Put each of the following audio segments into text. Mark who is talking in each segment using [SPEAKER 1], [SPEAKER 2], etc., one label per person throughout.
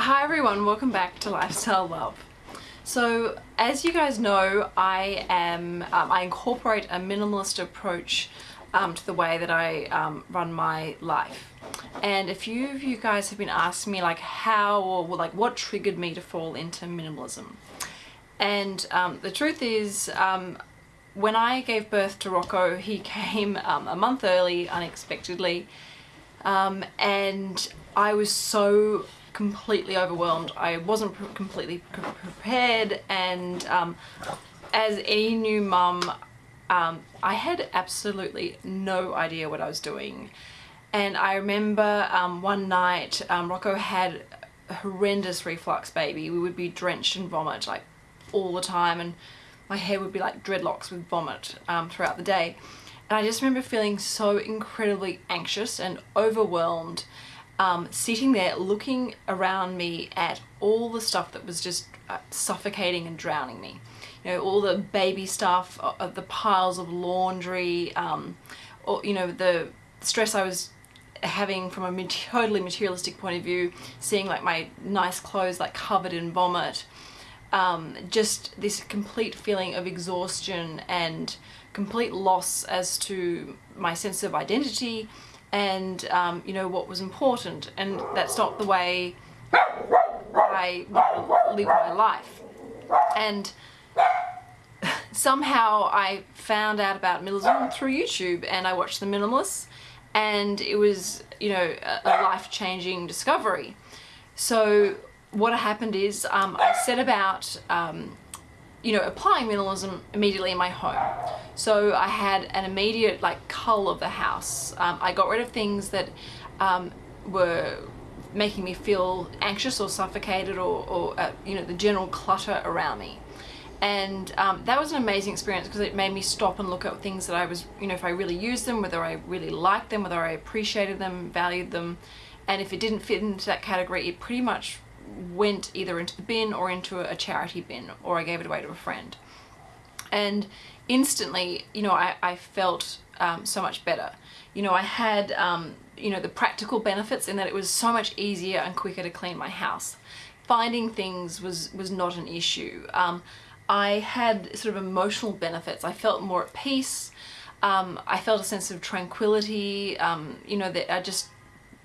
[SPEAKER 1] Hi everyone, welcome back to Lifestyle Love. So as you guys know, I am um, I incorporate a minimalist approach um, to the way that I um, run my life. And a few of you guys have been asking me like how or like what triggered me to fall into minimalism. And um, the truth is, um, when I gave birth to Rocco, he came um, a month early, unexpectedly, um, and I was so completely overwhelmed. I wasn't pr completely pr prepared, and um, as any new mum, um, I had absolutely no idea what I was doing. And I remember um, one night, um, Rocco had horrendous reflux baby. We would be drenched in vomit like all the time and my hair would be like dreadlocks with vomit um, throughout the day. And I just remember feeling so incredibly anxious and overwhelmed um, sitting there looking around me at all the stuff that was just uh, suffocating and drowning me. You know, all the baby stuff, uh, the piles of laundry, um, or, you know, the stress I was having from a totally materialistic point of view, seeing like my nice clothes like covered in vomit, um, just this complete feeling of exhaustion and complete loss as to my sense of identity and um, you know what was important and that's not the way I live my life. And somehow I found out about minimalism through YouTube and I watched The Minimalists and it was you know a life-changing discovery. So what happened is um, I set about um, you know applying minimalism immediately in my home. So I had an immediate like cull of the house. Um, I got rid of things that um, were making me feel anxious or suffocated or, or uh, you know the general clutter around me. And um, that was an amazing experience because it made me stop and look at things that I was you know if I really used them whether I really liked them whether I appreciated them valued them. And if it didn't fit into that category it pretty much went either into the bin or into a charity bin or I gave it away to a friend. And instantly, you know, I, I felt um, so much better. You know, I had, um, you know, the practical benefits in that it was so much easier and quicker to clean my house. Finding things was, was not an issue. Um, I had sort of emotional benefits. I felt more at peace. Um, I felt a sense of tranquility. Um, you know, that I just,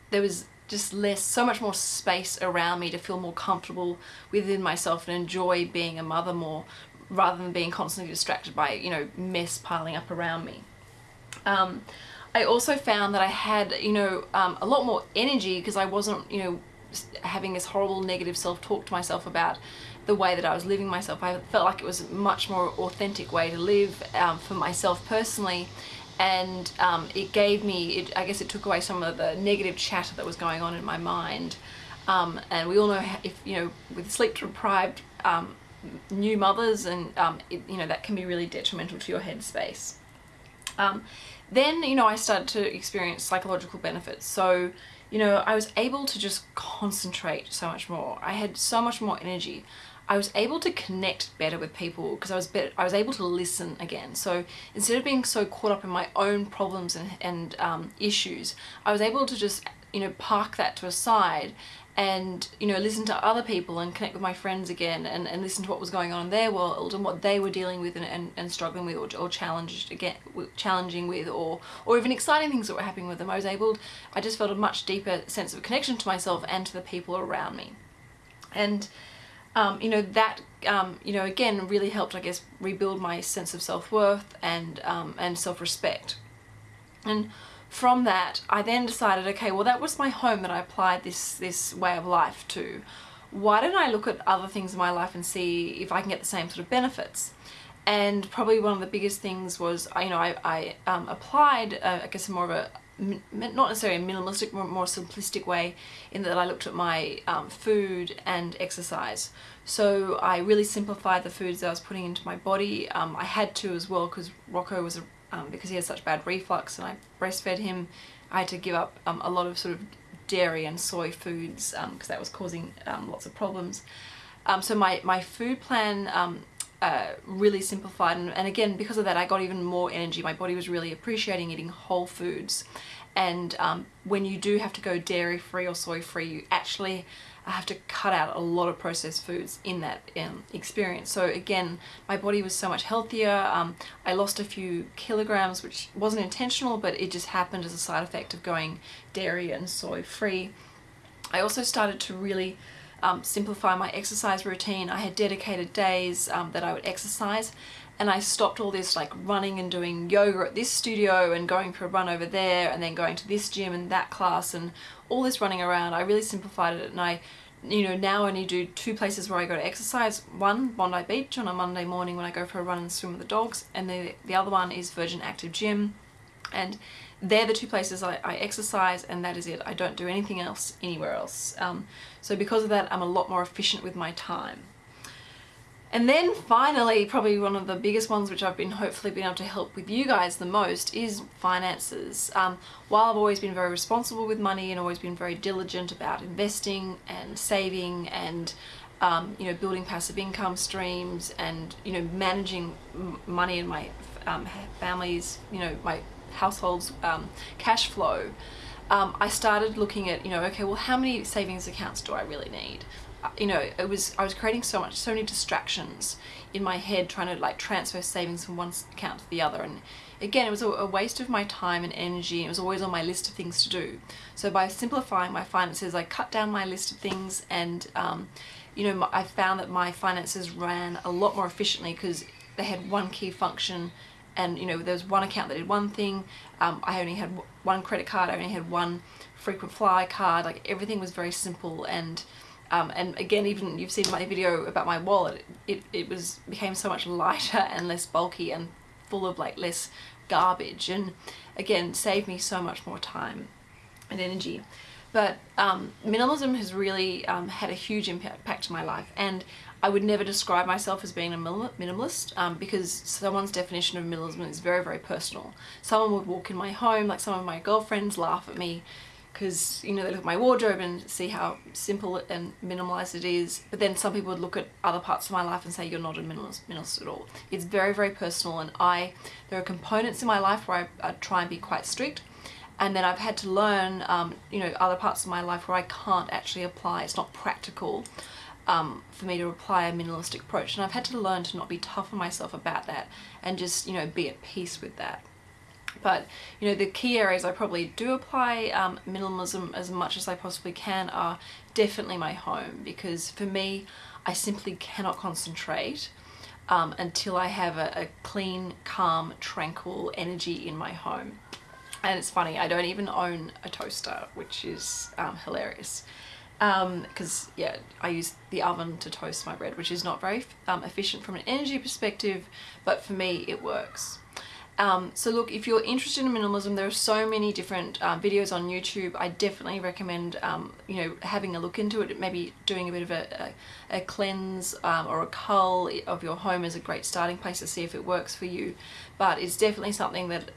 [SPEAKER 1] there was just less, so much more space around me to feel more comfortable within myself and enjoy being a mother more rather than being constantly distracted by, you know, mess piling up around me. Um, I also found that I had, you know, um, a lot more energy because I wasn't, you know, having this horrible negative self-talk to myself about the way that I was living myself. I felt like it was a much more authentic way to live um, for myself personally and um, it gave me, it, I guess it took away some of the negative chatter that was going on in my mind. Um, and we all know if, you know, with sleep deprived um, new mothers and, um, it, you know, that can be really detrimental to your headspace. Um, then, you know, I started to experience psychological benefits. So, you know, I was able to just concentrate so much more. I had so much more energy. I was able to connect better with people because I was I was able to listen again. So instead of being so caught up in my own problems and, and um, issues, I was able to just, you know, park that to a side and, you know, listen to other people and connect with my friends again and, and listen to what was going on in their world and what they were dealing with and, and, and struggling with or, or challenged again, challenging with or, or even exciting things that were happening with them. I was able, I just felt a much deeper sense of connection to myself and to the people around me. And um, you know, that, um, you know, again, really helped, I guess, rebuild my sense of self-worth and, um, and self-respect. And from that, I then decided, okay, well, that was my home that I applied this, this way of life to. Why don't I look at other things in my life and see if I can get the same sort of benefits? And probably one of the biggest things was, you know, I, I um, applied, uh, I guess, more of a not necessarily a minimalistic, more, more simplistic way in that I looked at my um, food and exercise. So I really simplified the foods I was putting into my body. Um, I had to as well because Rocco was, a, um, because he had such bad reflux and I breastfed him, I had to give up um, a lot of sort of dairy and soy foods because um, that was causing um, lots of problems. so my, my food plan uh, really simplified. And, and, again because of that I got even more energy. My body was really appreciating eating whole foods. And um, when you do have to go dairy free or soy free you actually have to cut out a lot of processed foods in that um, experience. So again my body was so much healthier. Um, I lost a few kilograms which wasn't intentional but it just happened as a side effect of going dairy and soy free I also started to really um, simplify my exercise routine. I had dedicated days um, that I would exercise and I stopped all this like running and doing yoga at this studio and going for a run over there and then going to this gym and that class and all this running around. I really simplified it and I you know now only do two places where I go to exercise. One, Bondi Beach on a Monday morning when I go for a run and swim with the dogs and the, the other one is Virgin Active Gym and they're the two places I, I, exercise and that is it. I don't do anything else anywhere else. Um, so because of that, I'm a lot more efficient with my time. And then finally, probably one of the biggest ones which I've been hopefully been able to help with you guys the most is finances. Um, while I've always been very responsible with money and always been very diligent about investing and saving and um, you know building passive income streams and you know managing money in my um, family's you know my household's um, cash flow, um, I started looking at, you know, okay, well, how many savings accounts do I really need? Uh, you know, it was, I was creating so much, so many distractions in my head trying to like transfer savings from one account to the other. And again, it was a, waste of my time and energy. It was always on my list of things to do. So by simplifying my finances, I cut down my list of things and, um, you know, I found that my finances ran a lot more efficiently because they had one key function and you know there was one account that did one thing. Um, I only had one credit card. I only had one frequent flyer card. Like everything was very simple. And um, and again even you've seen my video about my wallet. It, it was became so much lighter and less bulky and full of like less garbage. And again saved me so much more time and energy but um, minimalism has really um, had a huge impact on my life and I would never describe myself as being a minimalist um, because someone's definition of minimalism is very, very personal. Someone would walk in my home, like some of my girlfriends laugh at me because, you know, they look at my wardrobe and see how simple and minimalized it is. But then some people would look at other parts of my life and say, you're not a minimalist, minimalist at all. It's very, very personal and I, there are components in my life where I, I try and be quite strict and then I've had to learn um, you know other parts of my life where I can't actually apply. It's not practical um, for me to apply a minimalistic approach. And I've had to learn to not be tough on myself about that and just you know be at peace with that. But you know the key areas I probably do apply um, minimalism as much as I possibly can are definitely my home. Because for me I simply cannot concentrate um, until I have a, a clean calm tranquil energy in my home and it's funny I don't even own a toaster which is um, hilarious. Because um, yeah I use the oven to toast my bread which is not very um, efficient from an energy perspective but for me it works. Um, so look if you're interested in minimalism there are so many different uh, videos on YouTube. I definitely recommend um, you know having a look into it maybe doing a bit of a, a, a cleanse or a cull of your home is a great starting place to see if it works for you. But it's definitely something that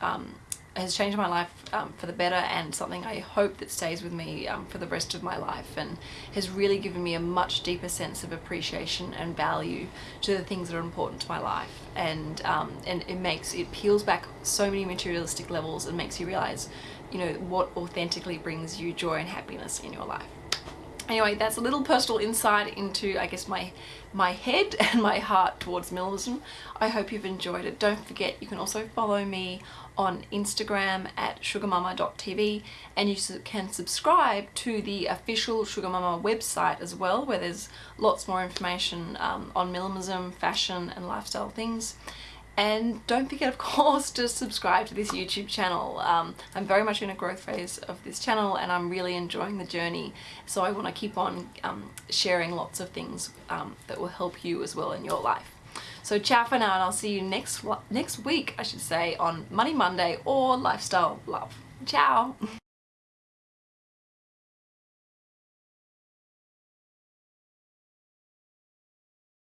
[SPEAKER 1] has changed my life um, for the better and something I hope that stays with me um, for the rest of my life and has really given me a much deeper sense of appreciation and value to the things that are important to my life. And um, and it makes it peels back so many materialistic levels and makes you realize you know what authentically brings you joy and happiness in your life. Anyway that's a little personal insight into I guess my my head and my heart towards minimalism. I hope you've enjoyed it. Don't forget you can also follow me on Instagram at sugarmama.tv and you can subscribe to the official Sugar Mama website as well where there's lots more information um, on minimalism, fashion and lifestyle things and don't forget of course to subscribe to this YouTube channel. Um, I'm very much in a growth phase of this channel and I'm really enjoying the journey so I want to keep on um, sharing lots of things um, that will help you as well in your life. So ciao for now and I'll see you next next week I should say on Money Monday or Lifestyle Love. Ciao!